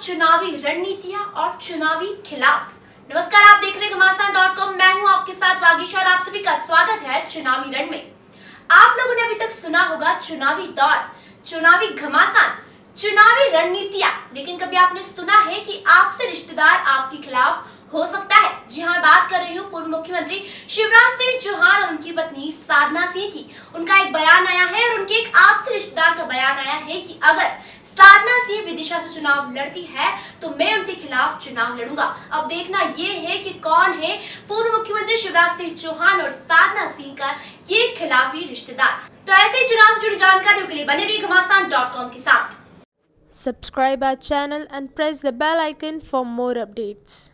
चुनावी रणनीतियाँ और चुनावी खिलाफ। नमस्कार, आप देख रहे घमासान डॉट कॉम मैं हूँ आपके साथ वागीश और आप सभी का स्वागत है चुनावी रण में। आप लोगों ने अभी तक सुना होगा चुनावी दौर, चुनावी घमासान, चुनावी रणनीतियाँ। लेकिन कभी आपने सुना है कि आपसे रिश्तेदार आपके खिलाफ हो सकता है? जी हाँ बात कर रही हूँ पूर्व मुख्यमंत्री शिवराज सिंह चौहान और उनकी पत्नी साधना सिंह की। उनका एक बयान आया है और उनके एक आपसे रिश्तेदार का बयान आया है कि अगर साधना सिंह विदिशा से चुनाव लड़ती है तो मैं उनके खिलाफ चुनाव लड़ूँगा। अब देखना यह है कि कौन है पूर्व मुख्यमंत्री शिवराज सिंह चौहान और साधना सिंह का ये खिलाफी रिश्तेदार। तो ऐसे ही चुनाव से जुड़ी जानकारियों के लिए बने रही घमासान के साथ। Subscribe our channel and press the bell icon for more updates.